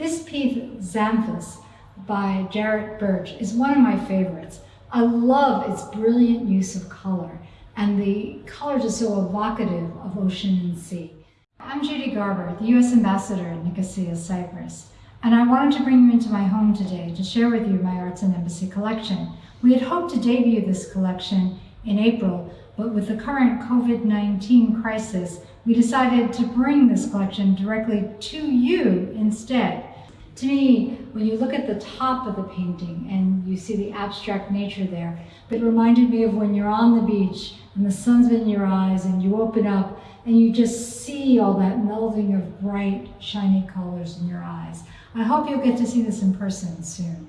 This piece, Xanthus, by Jarrett Birch, is one of my favorites. I love its brilliant use of color, and the colors are so evocative of ocean and sea. I'm Judy Garber, the U.S. Ambassador in Nicosia, Cyprus, and I wanted to bring you into my home today to share with you my Arts and Embassy collection. We had hoped to debut this collection in April, but with the current COVID-19 crisis, we decided to bring this collection directly to you instead. To me, when you look at the top of the painting and you see the abstract nature there, it reminded me of when you're on the beach and the sun's in your eyes and you open up and you just see all that melding of bright, shiny colors in your eyes. I hope you'll get to see this in person soon.